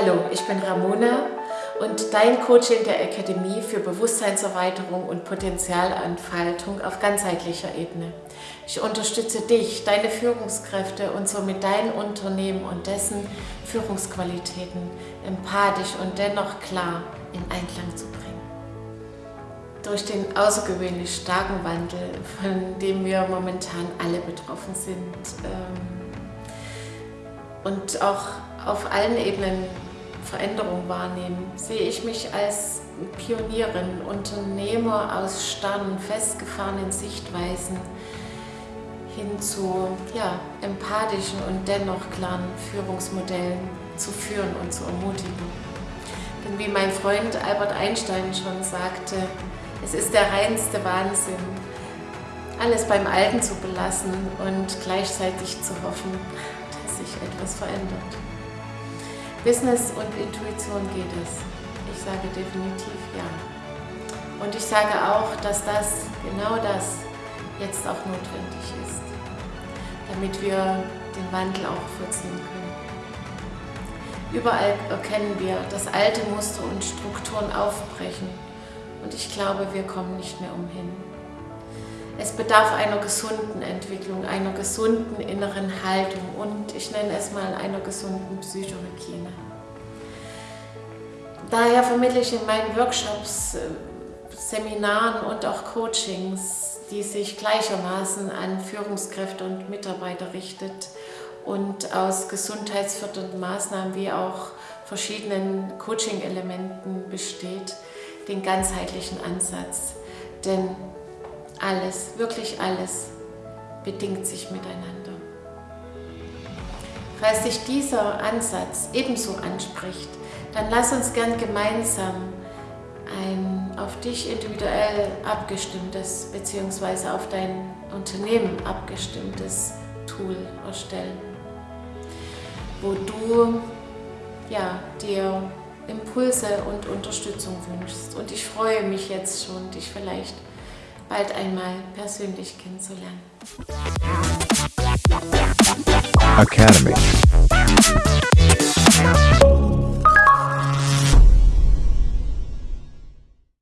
Hallo, ich bin Ramona und dein Coach in der Akademie für Bewusstseinserweiterung und Potenzialentfaltung auf ganzheitlicher Ebene. Ich unterstütze dich, deine Führungskräfte und somit dein Unternehmen und dessen Führungsqualitäten empathisch und dennoch klar in Einklang zu bringen. Durch den außergewöhnlich starken Wandel, von dem wir momentan alle betroffen sind ähm, und auch auf allen Ebenen Veränderung wahrnehmen, sehe ich mich als Pionierin, Unternehmer aus starren, festgefahrenen Sichtweisen hin zu ja, empathischen und dennoch klaren Führungsmodellen zu führen und zu ermutigen. Denn wie mein Freund Albert Einstein schon sagte, es ist der reinste Wahnsinn, alles beim Alten zu belassen und gleichzeitig zu hoffen, dass sich etwas verändert. Business und Intuition geht es. Ich sage definitiv ja. Und ich sage auch, dass das, genau das, jetzt auch notwendig ist, damit wir den Wandel auch vollziehen können. Überall erkennen wir, dass alte Muster und Strukturen aufbrechen und ich glaube, wir kommen nicht mehr umhin. Es bedarf einer gesunden Entwicklung, einer gesunden inneren Haltung und ich nenne es mal einer gesunden Psychohygiene. Daher vermittle ich in meinen Workshops, äh, Seminaren und auch Coachings, die sich gleichermaßen an Führungskräfte und Mitarbeiter richtet und aus gesundheitsfördernden Maßnahmen wie auch verschiedenen Coaching-Elementen besteht, den ganzheitlichen Ansatz. Denn alles, wirklich alles, bedingt sich miteinander. Falls sich dieser Ansatz ebenso anspricht, dann lass uns gern gemeinsam ein auf dich individuell abgestimmtes bzw. auf dein Unternehmen abgestimmtes Tool erstellen, wo du ja, dir Impulse und Unterstützung wünschst. Und ich freue mich jetzt schon, dich vielleicht bald einmal persönlich kennenzulernen. Academy.